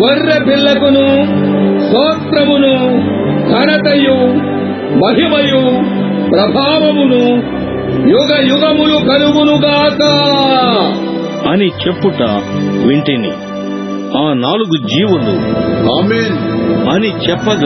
గొర్రె పిల్లకును స్తోత్రమును ఘనతయు మహిమయు ప్రభావమును యుగ యుగములు కలుగునుగాక అని చెప్పుట వింటిని. ఆ నాలుగు జీవులు అని చెప్పగా